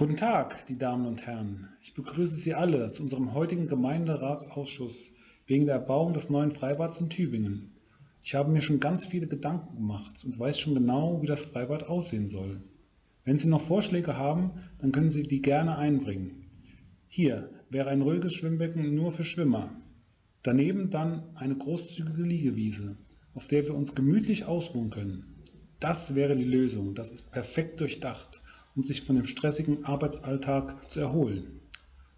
Guten Tag, die Damen und Herren. Ich begrüße Sie alle zu unserem heutigen Gemeinderatsausschuss wegen der Erbauung des neuen Freibads in Tübingen. Ich habe mir schon ganz viele Gedanken gemacht und weiß schon genau, wie das Freibad aussehen soll. Wenn Sie noch Vorschläge haben, dann können Sie die gerne einbringen. Hier wäre ein ruhiges Schwimmbecken nur für Schwimmer. Daneben dann eine großzügige Liegewiese, auf der wir uns gemütlich ausruhen können. Das wäre die Lösung. Das ist perfekt durchdacht um sich von dem stressigen Arbeitsalltag zu erholen.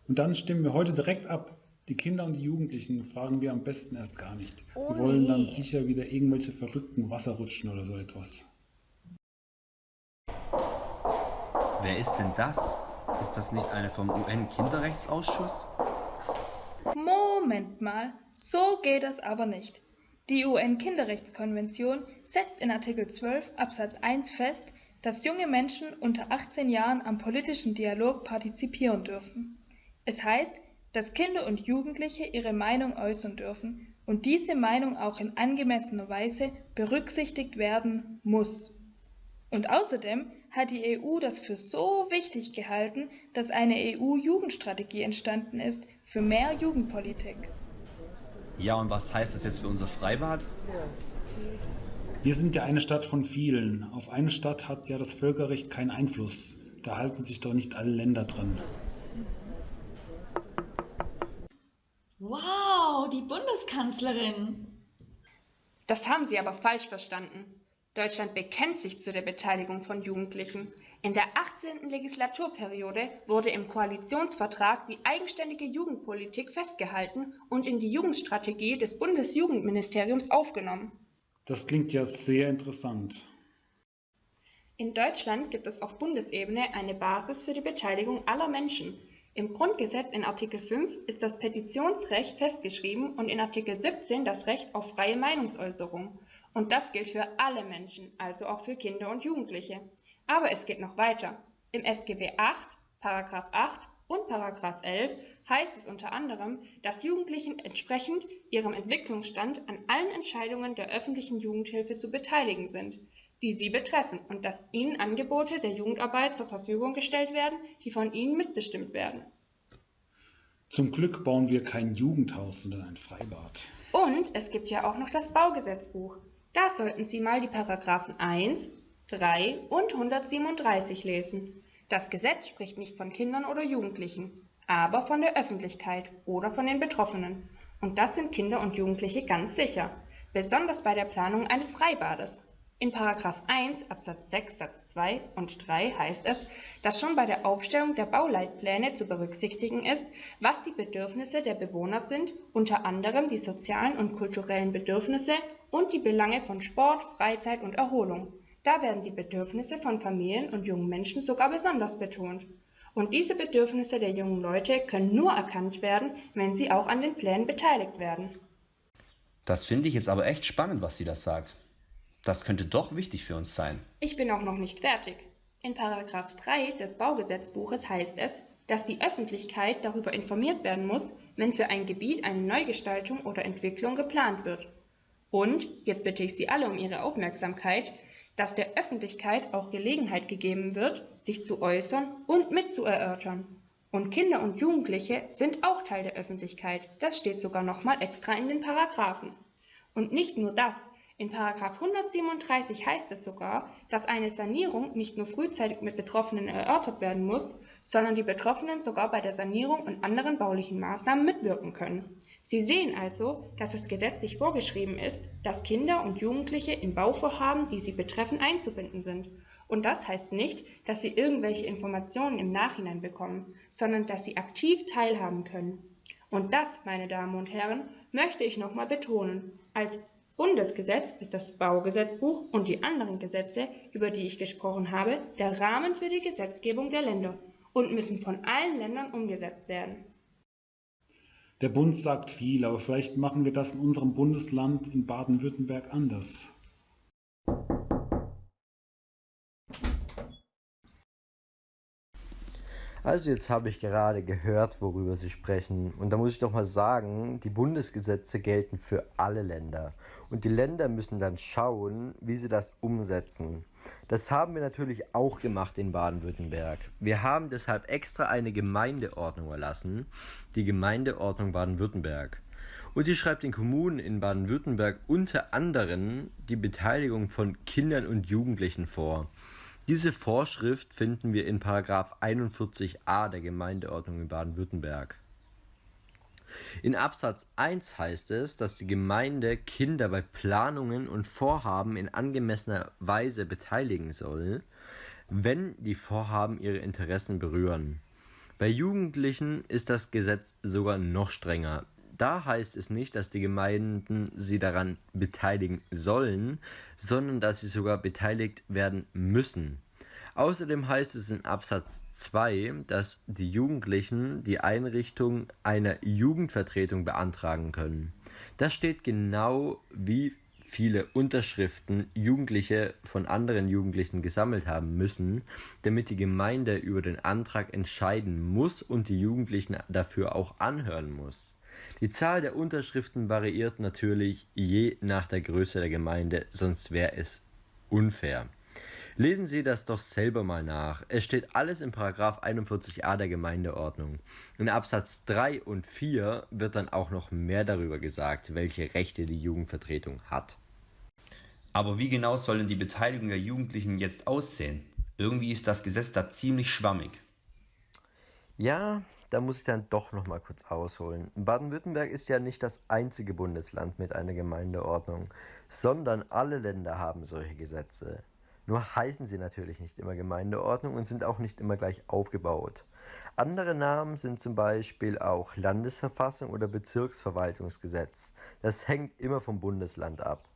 Und dann stimmen wir heute direkt ab. Die Kinder und die Jugendlichen fragen wir am besten erst gar nicht. Oh die wollen nee. dann sicher wieder irgendwelche verrückten Wasserrutschen oder so etwas. Wer ist denn das? Ist das nicht eine vom UN-Kinderrechtsausschuss? Moment mal, so geht das aber nicht. Die UN-Kinderrechtskonvention setzt in Artikel 12 Absatz 1 fest, dass junge Menschen unter 18 Jahren am politischen Dialog partizipieren dürfen. Es heißt, dass Kinder und Jugendliche ihre Meinung äußern dürfen und diese Meinung auch in angemessener Weise berücksichtigt werden muss. Und außerdem hat die EU das für so wichtig gehalten, dass eine EU-Jugendstrategie entstanden ist für mehr Jugendpolitik. Ja, und was heißt das jetzt für unser Freibad? Wir sind ja eine Stadt von vielen. Auf eine Stadt hat ja das Völkerrecht keinen Einfluss. Da halten sich doch nicht alle Länder dran. Wow, die Bundeskanzlerin. Das haben Sie aber falsch verstanden. Deutschland bekennt sich zu der Beteiligung von Jugendlichen. In der 18. Legislaturperiode wurde im Koalitionsvertrag die eigenständige Jugendpolitik festgehalten und in die Jugendstrategie des Bundesjugendministeriums aufgenommen. Das klingt ja sehr interessant. In Deutschland gibt es auf Bundesebene eine Basis für die Beteiligung aller Menschen. Im Grundgesetz in Artikel 5 ist das Petitionsrecht festgeschrieben und in Artikel 17 das Recht auf freie Meinungsäußerung. Und das gilt für alle Menschen, also auch für Kinder und Jugendliche. Aber es geht noch weiter. Im SGB 8, Paragraph 8 und Paragraph 11 heißt es unter anderem, dass Jugendlichen entsprechend ihrem Entwicklungsstand an allen Entscheidungen der öffentlichen Jugendhilfe zu beteiligen sind, die sie betreffen und dass ihnen Angebote der Jugendarbeit zur Verfügung gestellt werden, die von ihnen mitbestimmt werden. Zum Glück bauen wir kein Jugendhaus, sondern ein Freibad. Und es gibt ja auch noch das Baugesetzbuch. Da sollten Sie mal die Paragraphen 1, 3 und 137 lesen. Das Gesetz spricht nicht von Kindern oder Jugendlichen, aber von der Öffentlichkeit oder von den Betroffenen. Und das sind Kinder und Jugendliche ganz sicher, besonders bei der Planung eines Freibades. In Paragraph 1 Absatz 6 Satz 2 und 3 heißt es, dass schon bei der Aufstellung der Bauleitpläne zu berücksichtigen ist, was die Bedürfnisse der Bewohner sind, unter anderem die sozialen und kulturellen Bedürfnisse und die Belange von Sport, Freizeit und Erholung. Da werden die Bedürfnisse von Familien und jungen Menschen sogar besonders betont. Und diese Bedürfnisse der jungen Leute können nur erkannt werden, wenn sie auch an den Plänen beteiligt werden. Das finde ich jetzt aber echt spannend, was sie da sagt. Das könnte doch wichtig für uns sein. Ich bin auch noch nicht fertig. In Paragraph 3 des Baugesetzbuches heißt es, dass die Öffentlichkeit darüber informiert werden muss, wenn für ein Gebiet eine Neugestaltung oder Entwicklung geplant wird. Und, jetzt bitte ich Sie alle um Ihre Aufmerksamkeit, dass der Öffentlichkeit auch Gelegenheit gegeben wird, sich zu äußern und mitzuerörtern. Und Kinder und Jugendliche sind auch Teil der Öffentlichkeit. Das steht sogar nochmal extra in den Paragraphen. Und nicht nur das. In Paragraph 137 heißt es sogar, dass eine Sanierung nicht nur frühzeitig mit Betroffenen erörtert werden muss, sondern die Betroffenen sogar bei der Sanierung und anderen baulichen Maßnahmen mitwirken können. Sie sehen also, dass es gesetzlich vorgeschrieben ist, dass Kinder und Jugendliche in Bauvorhaben, die sie betreffen, einzubinden sind. Und das heißt nicht, dass sie irgendwelche Informationen im Nachhinein bekommen, sondern dass sie aktiv teilhaben können. Und das, meine Damen und Herren, möchte ich nochmal betonen. Als Bundesgesetz ist das Baugesetzbuch und die anderen Gesetze, über die ich gesprochen habe, der Rahmen für die Gesetzgebung der Länder und müssen von allen Ländern umgesetzt werden. Der Bund sagt viel, aber vielleicht machen wir das in unserem Bundesland in Baden-Württemberg anders. Also jetzt habe ich gerade gehört, worüber Sie sprechen. Und da muss ich doch mal sagen, die Bundesgesetze gelten für alle Länder. Und die Länder müssen dann schauen, wie sie das umsetzen. Das haben wir natürlich auch gemacht in Baden-Württemberg. Wir haben deshalb extra eine Gemeindeordnung erlassen, die Gemeindeordnung Baden-Württemberg. Und die schreibt den Kommunen in Baden-Württemberg unter anderem die Beteiligung von Kindern und Jugendlichen vor. Diese Vorschrift finden wir in 41a der Gemeindeordnung in Baden-Württemberg. In Absatz 1 heißt es, dass die Gemeinde Kinder bei Planungen und Vorhaben in angemessener Weise beteiligen soll, wenn die Vorhaben ihre Interessen berühren. Bei Jugendlichen ist das Gesetz sogar noch strenger. Da heißt es nicht, dass die Gemeinden sie daran beteiligen sollen, sondern dass sie sogar beteiligt werden müssen. Außerdem heißt es in Absatz 2, dass die Jugendlichen die Einrichtung einer Jugendvertretung beantragen können. Das steht genau, wie viele Unterschriften Jugendliche von anderen Jugendlichen gesammelt haben müssen, damit die Gemeinde über den Antrag entscheiden muss und die Jugendlichen dafür auch anhören muss. Die Zahl der Unterschriften variiert natürlich je nach der Größe der Gemeinde, sonst wäre es unfair. Lesen Sie das doch selber mal nach. Es steht alles in Paragraph 41a der Gemeindeordnung. In Absatz 3 und 4 wird dann auch noch mehr darüber gesagt, welche Rechte die Jugendvertretung hat. Aber wie genau soll denn die Beteiligung der Jugendlichen jetzt aussehen? Irgendwie ist das Gesetz da ziemlich schwammig. Ja, da muss ich dann doch noch mal kurz ausholen. Baden-Württemberg ist ja nicht das einzige Bundesland mit einer Gemeindeordnung, sondern alle Länder haben solche Gesetze. Nur heißen sie natürlich nicht immer Gemeindeordnung und sind auch nicht immer gleich aufgebaut. Andere Namen sind zum Beispiel auch Landesverfassung oder Bezirksverwaltungsgesetz. Das hängt immer vom Bundesland ab.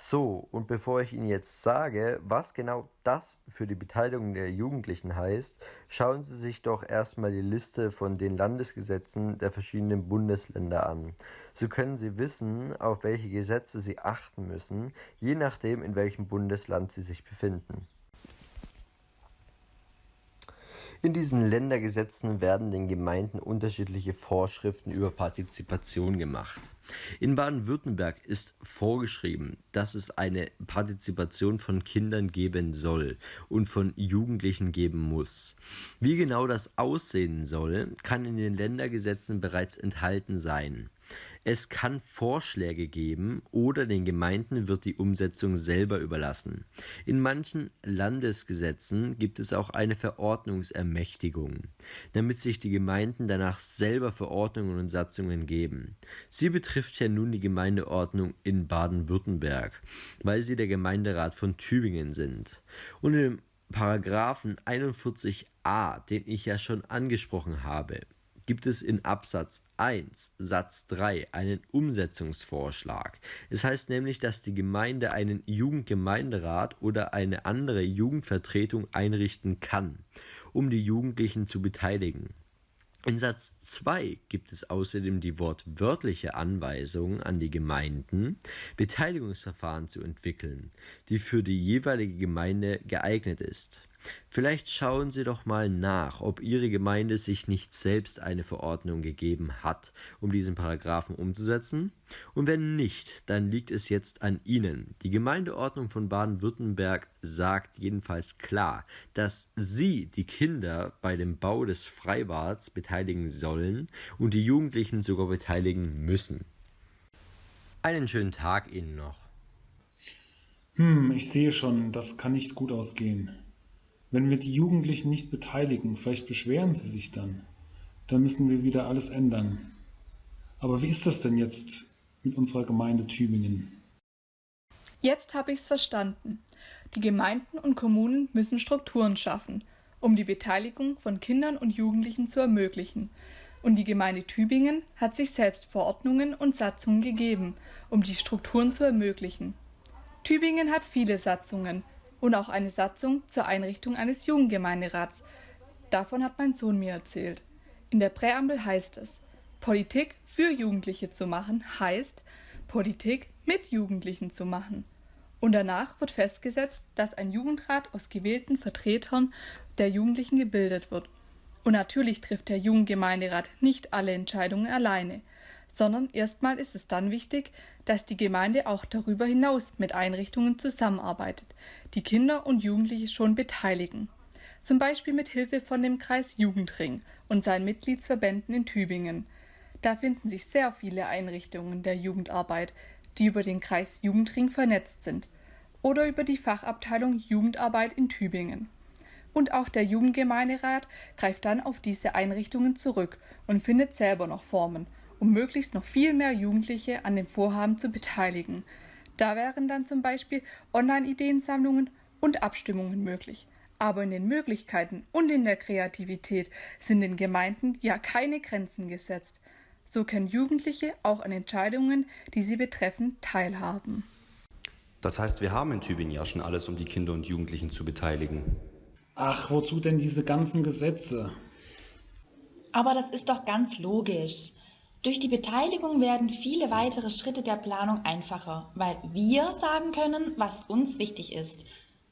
So, und bevor ich Ihnen jetzt sage, was genau das für die Beteiligung der Jugendlichen heißt, schauen Sie sich doch erstmal die Liste von den Landesgesetzen der verschiedenen Bundesländer an. So können Sie wissen, auf welche Gesetze Sie achten müssen, je nachdem, in welchem Bundesland Sie sich befinden. In diesen Ländergesetzen werden den Gemeinden unterschiedliche Vorschriften über Partizipation gemacht. In Baden-Württemberg ist vorgeschrieben, dass es eine Partizipation von Kindern geben soll und von Jugendlichen geben muss. Wie genau das aussehen soll, kann in den Ländergesetzen bereits enthalten sein. Es kann Vorschläge geben oder den Gemeinden wird die Umsetzung selber überlassen. In manchen Landesgesetzen gibt es auch eine Verordnungsermächtigung, damit sich die Gemeinden danach selber Verordnungen und Satzungen geben. Sie betrifft ja nun die Gemeindeordnung in Baden-Württemberg, weil sie der Gemeinderat von Tübingen sind. Und im Paragraphen 41a, den ich ja schon angesprochen habe, gibt es in Absatz 1 Satz 3 einen Umsetzungsvorschlag. Es heißt nämlich, dass die Gemeinde einen Jugendgemeinderat oder eine andere Jugendvertretung einrichten kann, um die Jugendlichen zu beteiligen. In Satz 2 gibt es außerdem die wortwörtliche Anweisung an die Gemeinden, Beteiligungsverfahren zu entwickeln, die für die jeweilige Gemeinde geeignet ist. Vielleicht schauen Sie doch mal nach, ob Ihre Gemeinde sich nicht selbst eine Verordnung gegeben hat, um diesen Paragraphen umzusetzen. Und wenn nicht, dann liegt es jetzt an Ihnen. Die Gemeindeordnung von Baden-Württemberg sagt jedenfalls klar, dass Sie die Kinder bei dem Bau des Freibads beteiligen sollen und die Jugendlichen sogar beteiligen müssen. Einen schönen Tag Ihnen noch. Hm, ich sehe schon, das kann nicht gut ausgehen. Wenn wir die Jugendlichen nicht beteiligen, vielleicht beschweren sie sich dann, dann müssen wir wieder alles ändern. Aber wie ist das denn jetzt mit unserer Gemeinde Tübingen? Jetzt habe ich es verstanden. Die Gemeinden und Kommunen müssen Strukturen schaffen, um die Beteiligung von Kindern und Jugendlichen zu ermöglichen. Und die Gemeinde Tübingen hat sich selbst Verordnungen und Satzungen gegeben, um die Strukturen zu ermöglichen. Tübingen hat viele Satzungen, und auch eine Satzung zur Einrichtung eines Jugendgemeinderats. Davon hat mein Sohn mir erzählt. In der Präambel heißt es, Politik für Jugendliche zu machen heißt, Politik mit Jugendlichen zu machen. Und danach wird festgesetzt, dass ein Jugendrat aus gewählten Vertretern der Jugendlichen gebildet wird. Und natürlich trifft der Jugendgemeinderat nicht alle Entscheidungen alleine, sondern erstmal ist es dann wichtig, dass die Gemeinde auch darüber hinaus mit Einrichtungen zusammenarbeitet, die Kinder und Jugendliche schon beteiligen. Zum Beispiel mit Hilfe von dem Kreis Jugendring und seinen Mitgliedsverbänden in Tübingen. Da finden sich sehr viele Einrichtungen der Jugendarbeit, die über den Kreis Jugendring vernetzt sind oder über die Fachabteilung Jugendarbeit in Tübingen. Und auch der Jugendgemeinderat greift dann auf diese Einrichtungen zurück und findet selber noch Formen, um möglichst noch viel mehr Jugendliche an dem Vorhaben zu beteiligen. Da wären dann zum Beispiel Online-Ideensammlungen und Abstimmungen möglich. Aber in den Möglichkeiten und in der Kreativität sind den Gemeinden ja keine Grenzen gesetzt. So können Jugendliche auch an Entscheidungen, die sie betreffen, teilhaben. Das heißt, wir haben in Tübingen ja schon alles, um die Kinder und Jugendlichen zu beteiligen. Ach, wozu denn diese ganzen Gesetze? Aber das ist doch ganz logisch. Durch die Beteiligung werden viele weitere Schritte der Planung einfacher, weil wir sagen können, was uns wichtig ist.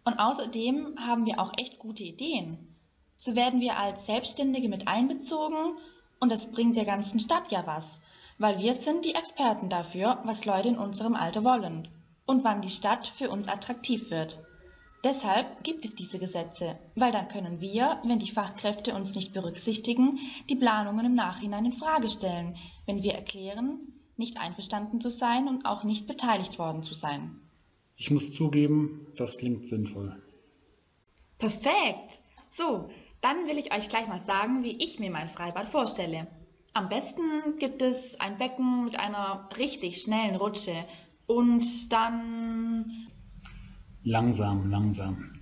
Und außerdem haben wir auch echt gute Ideen. So werden wir als Selbstständige mit einbezogen und das bringt der ganzen Stadt ja was, weil wir sind die Experten dafür, was Leute in unserem Alter wollen und wann die Stadt für uns attraktiv wird. Deshalb gibt es diese Gesetze, weil dann können wir, wenn die Fachkräfte uns nicht berücksichtigen, die Planungen im Nachhinein in Frage stellen, wenn wir erklären, nicht einverstanden zu sein und auch nicht beteiligt worden zu sein. Ich muss zugeben, das klingt sinnvoll. Perfekt! So, dann will ich euch gleich mal sagen, wie ich mir mein Freibad vorstelle. Am besten gibt es ein Becken mit einer richtig schnellen Rutsche und dann Langsam, langsam.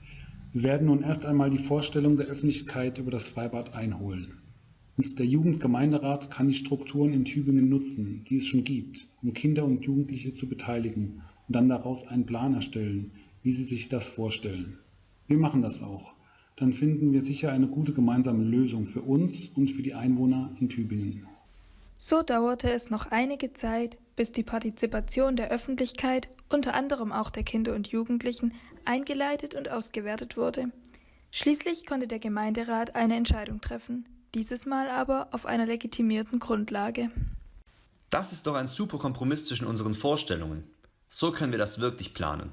Wir werden nun erst einmal die Vorstellung der Öffentlichkeit über das Freibad einholen. Und der Jugendgemeinderat kann die Strukturen in Tübingen nutzen, die es schon gibt, um Kinder und Jugendliche zu beteiligen und dann daraus einen Plan erstellen, wie sie sich das vorstellen. Wir machen das auch. Dann finden wir sicher eine gute gemeinsame Lösung für uns und für die Einwohner in Tübingen. So dauerte es noch einige Zeit, bis die Partizipation der Öffentlichkeit, unter anderem auch der Kinder und Jugendlichen, eingeleitet und ausgewertet wurde. Schließlich konnte der Gemeinderat eine Entscheidung treffen, dieses Mal aber auf einer legitimierten Grundlage. Das ist doch ein super Kompromiss zwischen unseren Vorstellungen. So können wir das wirklich planen.